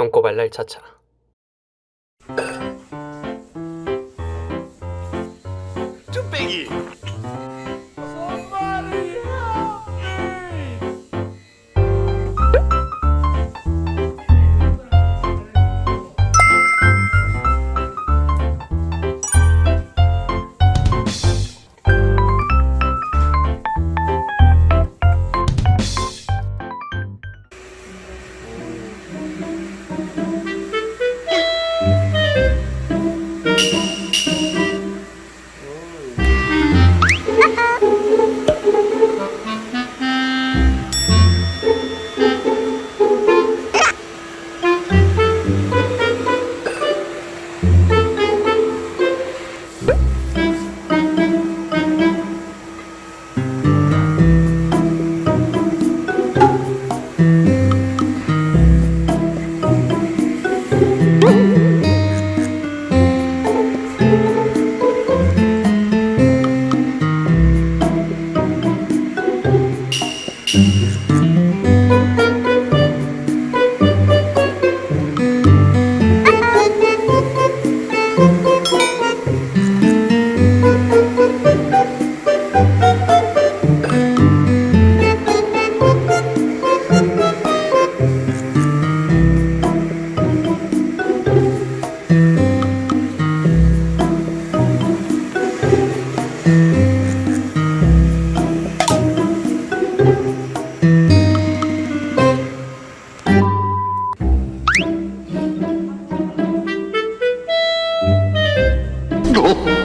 똥꼬 발랄 차차. 쭈빼기 Cheers. Oh.